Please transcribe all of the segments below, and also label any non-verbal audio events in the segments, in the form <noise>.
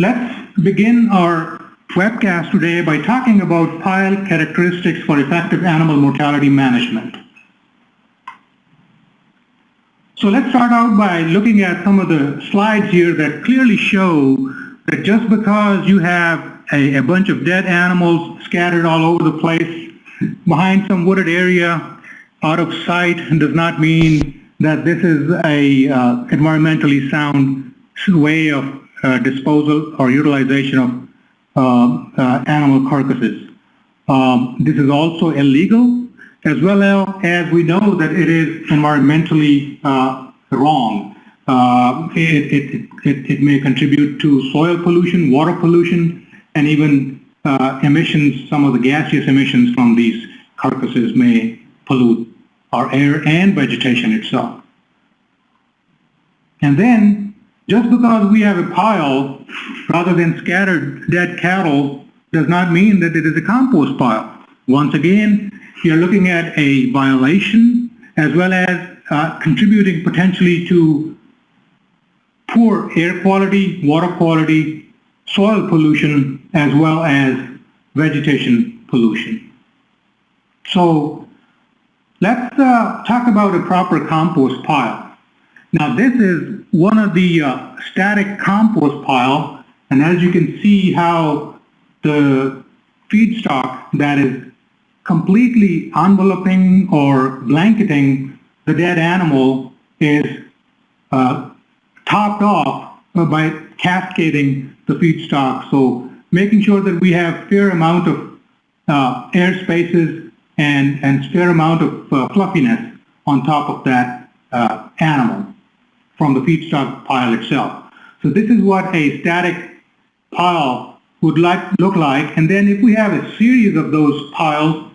Let's begin our webcast today by talking about pile characteristics for effective animal mortality management. So let's start out by looking at some of the slides here that clearly show that just because you have a, a bunch of dead animals scattered all over the place behind some wooded area out of sight does not mean that this is a uh, environmentally sound way of uh, disposal or utilization of uh, uh animal carcasses. Um, this is also illegal as well as we know that it is environmentally uh, wrong. Uh, it, it, it, it, may contribute to soil pollution, water pollution, and even emissions, some of the gaseous emissions from these carcasses may pollute our air and vegetation itself. And then, just because we have a pile rather than scattered dead cattle does not mean that it is a compost pile. Once again, you're looking at a violation as well as uh, contributing potentially to poor air quality, water quality, soil pollution, as well as vegetation pollution. So Let's uh, talk about a proper compost pile. Now this is one of the uh, static compost pile and as you can see how the feedstock that is completely enveloping or blanketing the dead animal is uh, topped off by cascading the feedstock. So making sure that we have fair amount of uh, air spaces and, and fair amount of uh, fluffiness on top of that uh, animal from the feedstock pile itself. So this is what a static pile would like, look like. And then if we have a series of those piles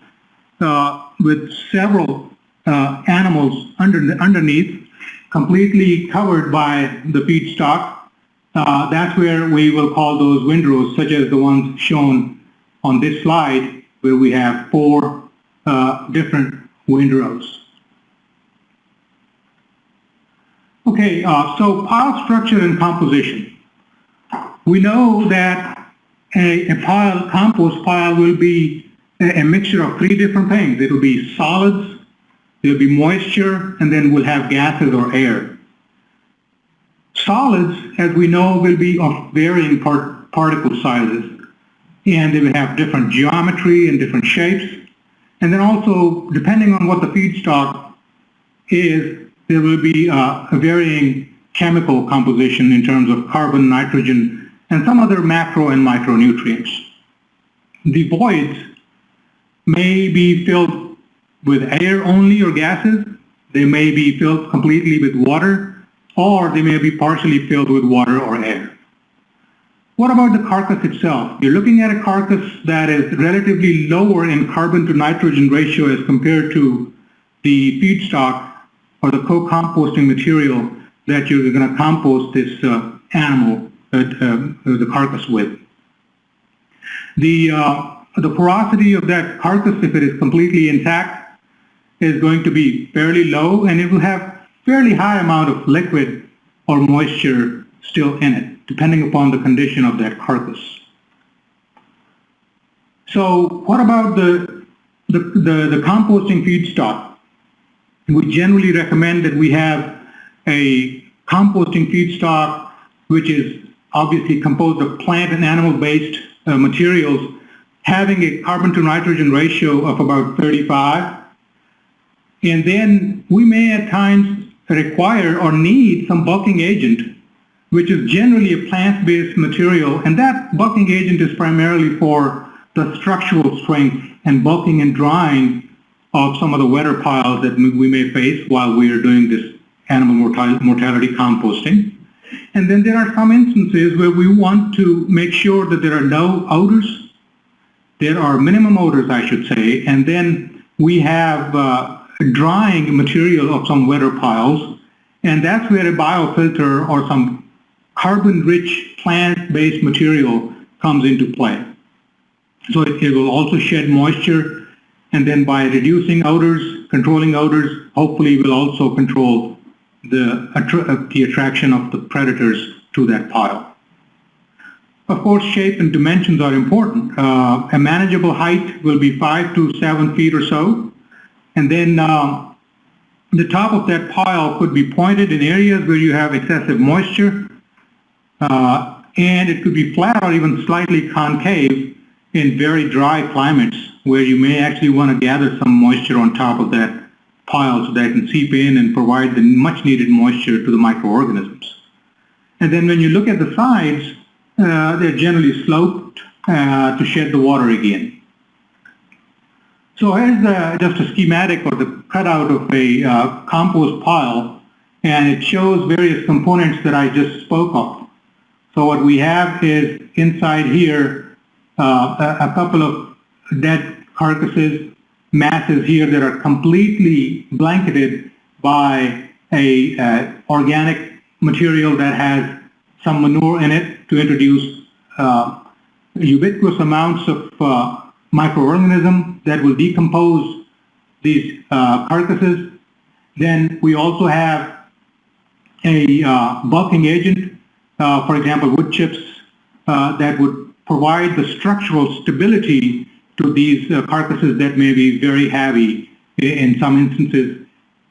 uh, with several uh, animals under, underneath, completely covered by the feedstock, uh, that's where we will call those windrows, such as the ones shown on this slide, where we have four uh, different windrows. Okay, uh, so pile structure and composition. We know that a, a, pile, compost pile will be a, a mixture of three different things. It will be solids, there will be moisture, and then we'll have gases or air. Solids, as we know, will be of varying part, particle sizes, and they will have different geometry and different shapes. And then also, depending on what the feedstock is, there will be uh, a varying chemical composition in terms of carbon, nitrogen, and some other macro and micronutrients. The voids may be filled with air only or gases. They may be filled completely with water, or they may be partially filled with water or air. What about the carcass itself? You're looking at a carcass that is relatively lower in carbon to nitrogen ratio as compared to the feedstock or the co-composting material that you're going to compost this uh, animal, uh, uh, the carcass with. The, uh, the porosity of that carcass, if it is completely intact, is going to be fairly low and it will have fairly high amount of liquid or moisture still in it depending upon the condition of that carcass. So what about the, the, the, the composting feedstock? We generally recommend that we have a composting feedstock which is obviously composed of plant and animal-based uh, materials having a carbon to nitrogen ratio of about 35. And then we may at times require or need some bulking agent which is generally a plant-based material, and that bulking agent is primarily for the structural strength and bulking and drying of some of the wetter piles that we may face while we are doing this animal mortality composting. And then there are some instances where we want to make sure that there are no odors. There are minimum odors, I should say, and then we have uh, drying material of some wetter piles, and that's where a biofilter or some carbon-rich plant-based material comes into play. So it, it, will also shed moisture, and then by reducing odors, controlling odors, hopefully we'll also control the, attra the attraction of the predators to that pile. of course, shape and dimensions are important. Uh, a manageable height will be five to seven feet or so. And then uh, the top of that pile could be pointed in areas where you have excessive moisture. Uh, and it could be flat or even slightly concave in very dry climates where you may actually want to gather some moisture on top of that pile so that it can seep in and provide the much needed moisture to the microorganisms. And then when you look at the sides, uh, they're generally sloped uh, to shed the water again. So here's just a schematic or the cutout of a uh, compost pile and it shows various components that I just spoke of. So what we have is inside here uh, a, couple of dead carcasses, masses here that are completely blanketed by a uh, organic material that has some manure in it to introduce uh, ubiquitous amounts of uh, microorganisms that will decompose these uh, carcasses. Then we also have a uh, bulking agent, for example, wood chips, that would provide the structural stability to these carcasses that may be very heavy in some instances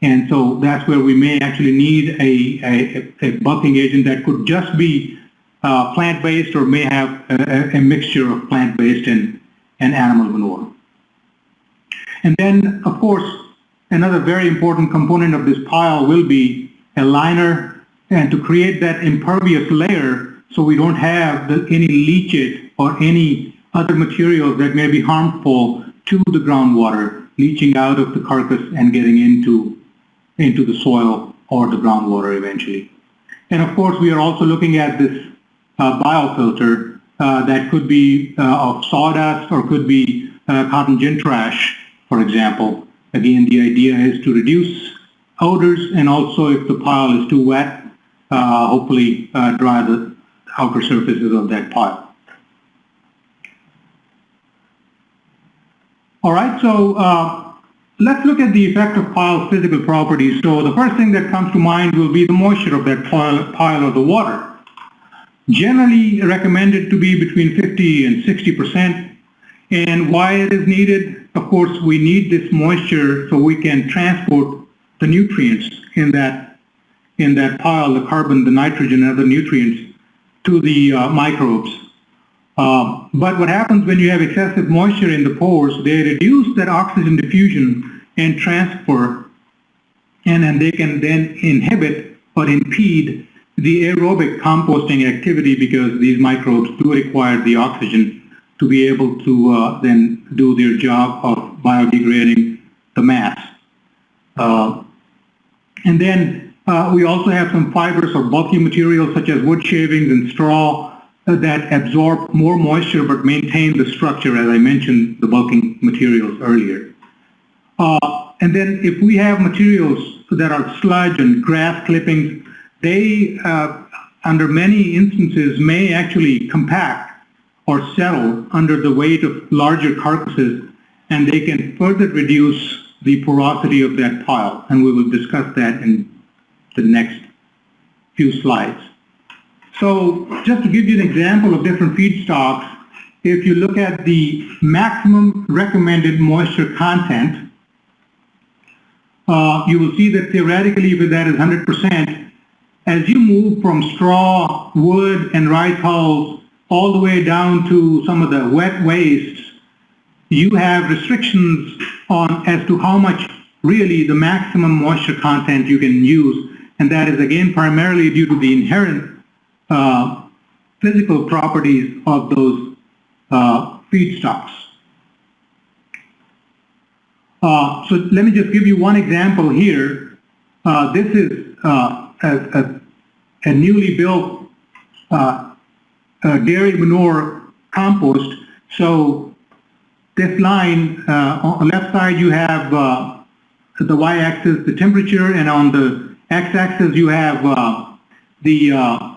and so that's where we may actually need a, a, a bulking agent that could just be uh, plant-based or may have a, a mixture of plant-based and, and animal manure. And then, of course, another very important component of this pile will be a liner and to create that impervious layer so we don't have the, any leachate or any other materials that may be harmful to the groundwater leaching out of the carcass and getting into into the soil or the groundwater eventually. And of course, we are also looking at this uh, biofilter uh, that could be uh, of sawdust or could be uh, cotton gin trash, for example. Again, the idea is to reduce odors and also if the pile is too wet, uh, hopefully uh, dry the outer surfaces of that pile. All right, so uh, Let's look at the effect of pile's physical properties. So the first thing that comes to mind will be the moisture of that pile, pile or the water. Generally recommended to be between 50 and 60 percent. And why it is needed? Of course, we need this moisture so we can transport the nutrients in that in that pile, the carbon, the nitrogen, and other nutrients to the uh, microbes. Uh, but what happens when you have excessive moisture in the pores, they reduce that oxygen diffusion and transfer, and, then they can then inhibit or impede the aerobic composting activity because these microbes do require the oxygen to be able to uh, then do their job of biodegrading the mass. Uh, and then uh, we also have some fibers or bulky materials such as wood shavings and straw that absorb more moisture but maintain the structure, as I mentioned, the bulking materials earlier. Uh, and then if we have materials that are sludge and grass clippings, they, uh, under many instances, may actually compact or settle under the weight of larger carcasses, and they can further reduce the porosity of that pile. And we will discuss that in the next few slides. So just to give you an example of different feedstocks, if you look at the maximum recommended moisture content, uh, you will see that theoretically if that is 100%, as you move from straw, wood, and rice hulls all the way down to some of the wet wastes, you have restrictions on as to how much really the maximum moisture content you can use. And that is again primarily due to the inherent uh, physical properties of those uh, feedstocks. Uh, so let me just give you one example here. Uh, this is uh, a, a, a, newly built uh, dairy manure compost. So this line, on the left side you have the y-axis, the temperature, and on the x-axis you have the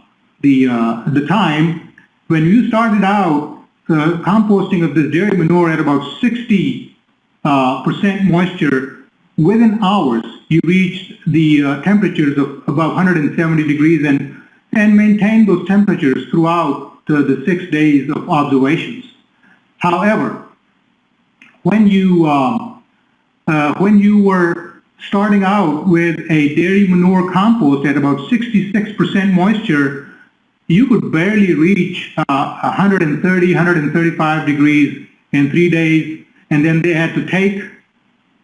the, uh, the time, when you started out uh, composting of this dairy manure at about 60 uh, percent moisture, within hours you reached the uh, temperatures of about 170 degrees and, and maintained those temperatures throughout the, the six days of observations. However, when you um, uh, when you were starting out with a dairy manure compost at about 66% moisture, you could barely reach uh, 130, 135 degrees in three days, and then they had to take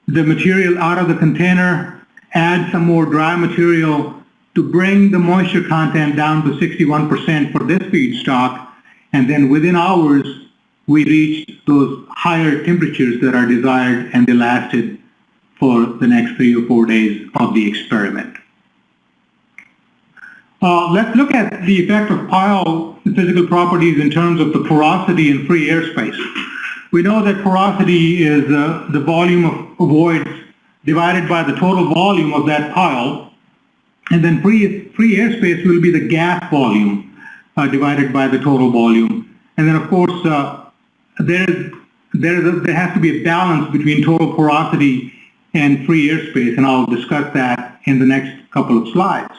the material out of the container, add some more dry material to bring the moisture content down to 61% for this feedstock, and then within hours, we reached those higher temperatures that are desired, and they lasted for the next three or four days of the experiment. Uh, let's look at the effect of pile physical properties in terms of the porosity and free airspace. We know that porosity is uh, the volume of voids divided by the total volume of that pile, and then free, free airspace will be the gas volume uh, divided by the total volume. And then of course, uh, there, is, there, is a, there has to be a balance between total porosity and free airspace, and I'll discuss that in the next couple of slides.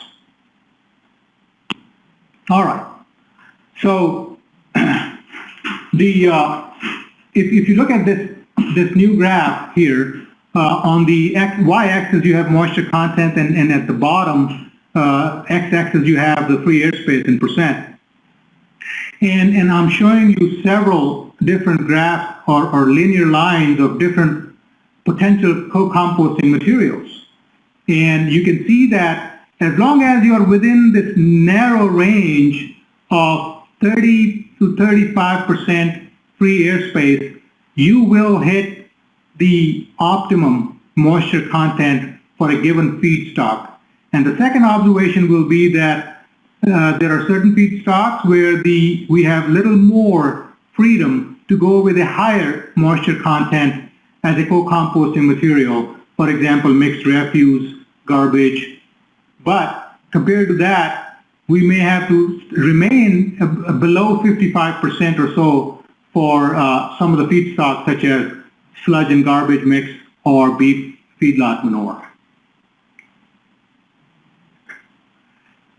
All right. So <clears throat> the uh, if, if you look at this this new graph here, uh, on the y-axis you have moisture content, and, and at the bottom uh, x-axis you have the free airspace in percent. And, and I'm showing you several different graphs or, or linear lines of different potential co-composting materials. And you can see that as long as you are within this narrow range of 30 to 35% free airspace, you will hit the optimum moisture content for a given feedstock. And the second observation will be that uh, there are certain feedstocks where the we have little more freedom to go with a higher moisture content as a co-composting material, for example, mixed refuse, garbage. But compared to that, we may have to remain below 55% or so for uh, some of the feedstocks such as sludge and garbage mix or beef feedlot manure.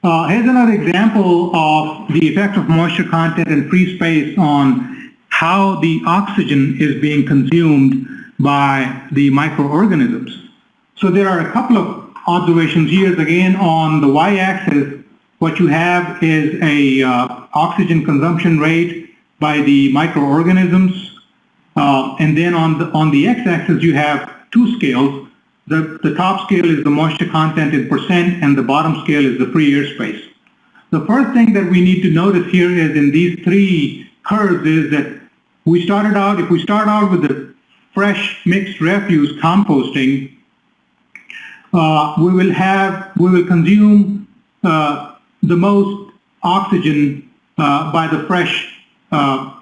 Uh, here's another example of the effect of moisture content and free space on how the oxygen is being consumed by the microorganisms. So there are a couple of observations here. Again, on the y-axis, what you have is a uh, oxygen consumption rate by the microorganisms. Uh, and then on the, on the x-axis, you have two scales. The, the top scale is the moisture content in percent, and the bottom scale is the free airspace. The first thing that we need to notice here is in these three curves is that we started out, if we start out with the fresh mixed refuse composting, uh, we will have, we will consume uh, the most oxygen uh, by the fresh uh,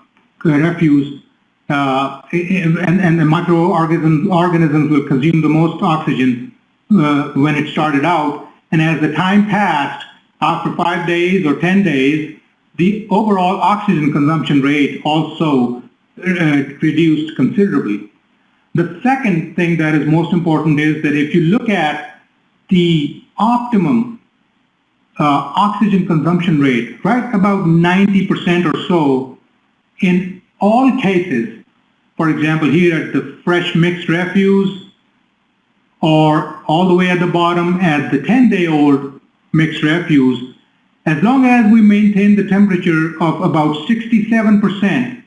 refuse uh, and, and the microorganisms organisms will consume the most oxygen uh, when it started out. And as the time passed, after five days or 10 days, the overall oxygen consumption rate also reduced considerably. The second thing that is most important is that if you look at the optimum uh, oxygen consumption rate, right about 90% or so, in all cases, for example, here at the fresh mixed refuse, or all the way at the bottom at the 10-day-old mixed refuse, as long as we maintain the temperature of about 67%,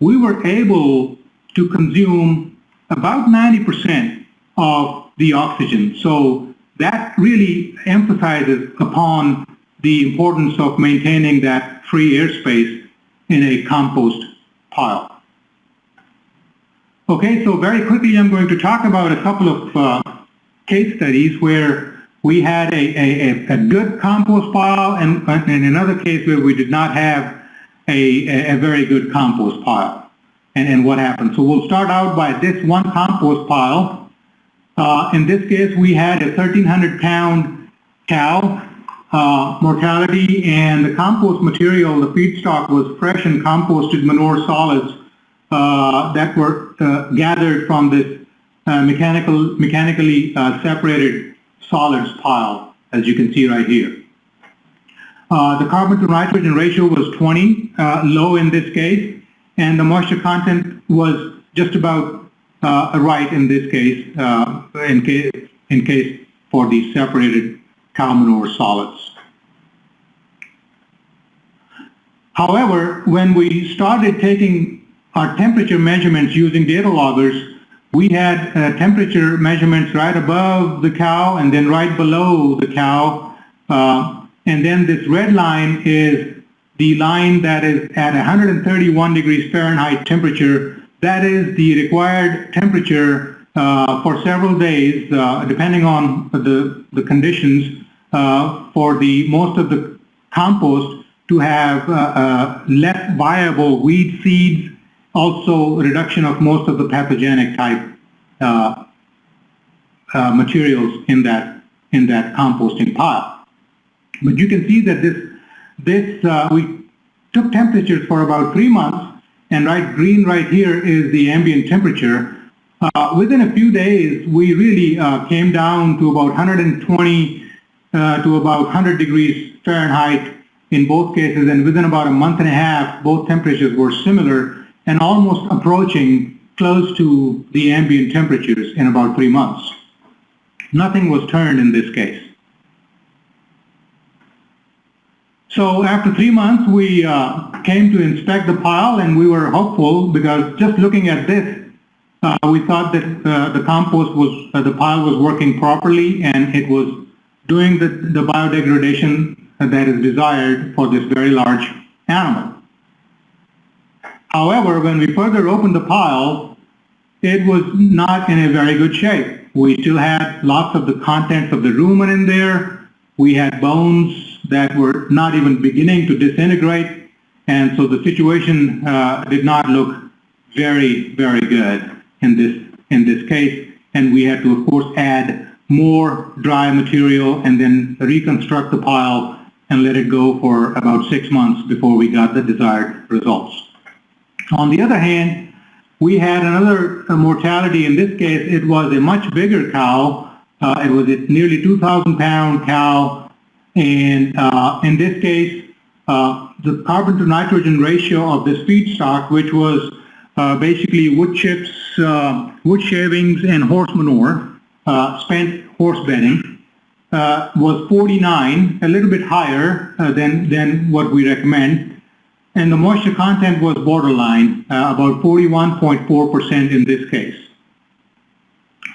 we were able to consume about 90% of the oxygen. So that really emphasizes upon the importance of maintaining that free airspace in a compost pile. Okay, so very quickly I'm going to talk about a couple of uh, case studies where we had a, a, a, good compost pile and, in another case where we did not have a, a very good compost pile and, and what happened. So we'll start out by this one compost pile. Uh, in this case, we had a 1,300 pound cow uh, mortality and the compost material, the feedstock was fresh and composted manure solids uh, that were uh, gathered from this uh, mechanical, mechanically uh, separated solids pile, as you can see right here. The carbon to nitrogen ratio was 20, uh, low in this case, and the moisture content was just about uh, right in this case, uh, in case, in case for the separated cow manure solids. However, when we started taking our temperature measurements using data loggers, we had uh, temperature measurements right above the cow and then right below the cow. Uh, and then this red line is the line that is at 131 degrees Fahrenheit temperature. That is the required temperature uh, for several days, uh, depending on the, the conditions, uh, for the most of the compost to have uh, uh, less viable weed seeds, also reduction of most of the pathogenic type uh, materials in that in that composting pile. But you can see that this this we took temperatures for about three months, and right green right here is the ambient temperature. Uh, within a few days, we really uh, came down to about 120 uh, to about 100 degrees Fahrenheit in both cases, and within about a month and a half, both temperatures were similar and almost approaching close to the ambient temperatures in about three months. Nothing was turned in this case. So after three months, we uh, came to inspect the pile and we were hopeful because just looking at this, uh, we thought that uh, the compost was, uh, the pile was working properly and it was doing the, the biodegradation that is desired for this very large animal. However, when we further opened the pile, it was not in a very good shape. We still had lots of the contents of the rumen in there. We had bones that were not even beginning to disintegrate. And so the situation uh, did not look very, very good in this, in this case. And we had to, of course, add more dry material and then reconstruct the pile and let it go for about six months before we got the desired results. On the other hand, we had another mortality. In this case, it was a much bigger cow. Uh, it was a nearly 2,000 pound cow. And uh, in this case, uh, the carbon to nitrogen ratio of this feedstock, which was uh, basically wood chips, uh, wood shavings, and horse manure, uh, spent horse bedding, uh, was 49, a little bit higher than, than what we recommend. And the moisture content was borderline, about 41.4% in this case.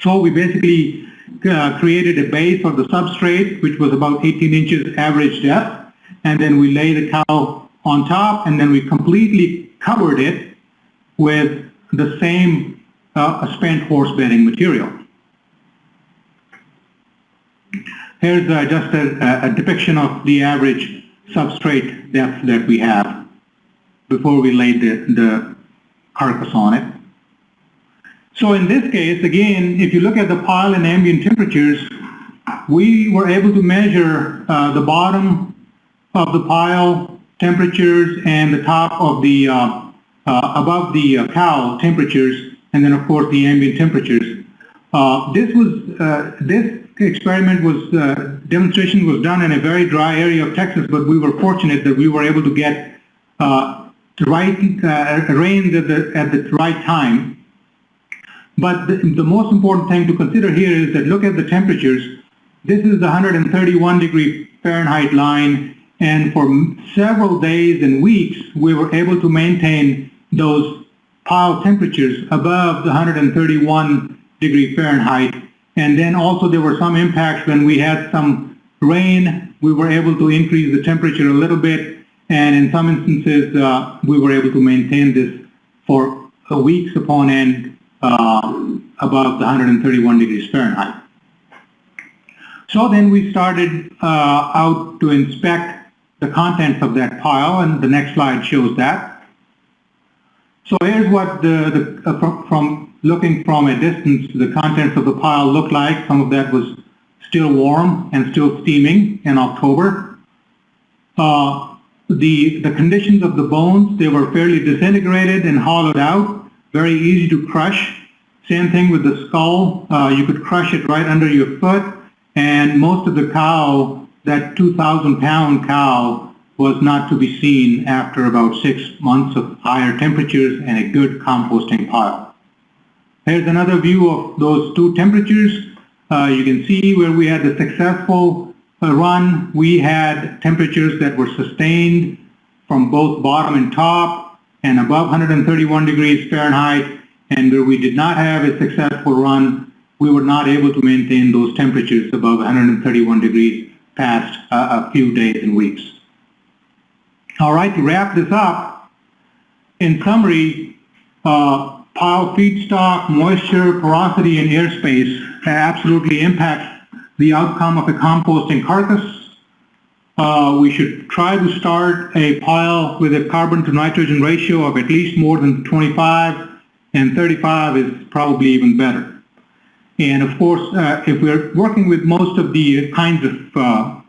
So we basically uh, created a base for the substrate, which was about 18 inches average depth. And then we lay the cow on top, and then we completely covered it with the same uh, spent horse bedding material. Here's uh, just a, a, depiction of the average substrate depth that we have before we laid the, the carcass on it. So in this case, again, if you look at the pile and ambient temperatures, we were able to measure uh, the bottom of the pile temperatures and the top of the, uh, uh, above the uh, cow temperatures, and then of course the ambient temperatures. Uh, this was, uh, this experiment was, uh, demonstration was done in a very dry area of Texas, but we were fortunate that we were able to get the right rain at the, at the right time. But the, the most important thing to consider here is that look at the temperatures. This is the 131 degree Fahrenheit line, and for several days and weeks, we were able to maintain those pile temperatures above the 131 degree Fahrenheit and then also there were some impacts when we had some rain, we were able to increase the temperature a little bit. And in some instances, uh, we were able to maintain this for weeks upon end uh, above the 131 degrees Fahrenheit. So then we started uh, out to inspect the contents of that pile, and the next slide shows that. So here's what the, the uh, from, from looking from a distance, the contents of the pile looked like. Some of that was still warm and still steaming in October. Uh, the, the conditions of the bones, they were fairly disintegrated and hollowed out, very easy to crush. Same thing with the skull. Uh, you could crush it right under your foot, and most of the cow that 2,000 pound cow was not to be seen after about six months of higher temperatures and a good composting pile. Here's another view of those two temperatures. Uh, you can see where we had the successful uh, run, we had temperatures that were sustained from both bottom and top and above 131 degrees Fahrenheit. And where we did not have a successful run, we were not able to maintain those temperatures above 131 degrees past uh, a few days and weeks. All right, to wrap this up, in summary, uh, pile feedstock, moisture, porosity, and airspace absolutely impact the outcome of a composting carcass. Uh, we should try to start a pile with a carbon to nitrogen ratio of at least more than 25 and 35 is probably even better. And of course, uh, if we're working with most of the kinds of uh,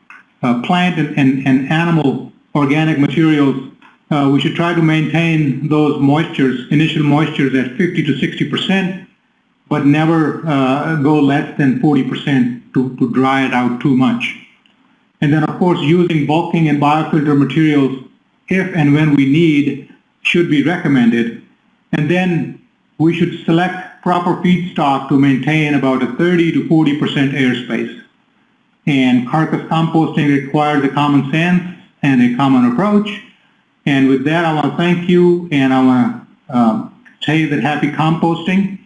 uh plant and, and, and, animal organic materials, uh, we should try to maintain those moistures, initial moistures at 50 to 60 percent, but never uh, go less than 40 percent to, to dry it out too much. And then of course using bulking and biofilter materials if and when we need should be recommended. And then we should select proper feedstock to maintain about a 30 to 40% airspace. And carcass composting requires a common sense and a common approach. And with that, I want to thank you and I want um, to you that happy composting.